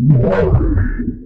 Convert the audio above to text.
Morre.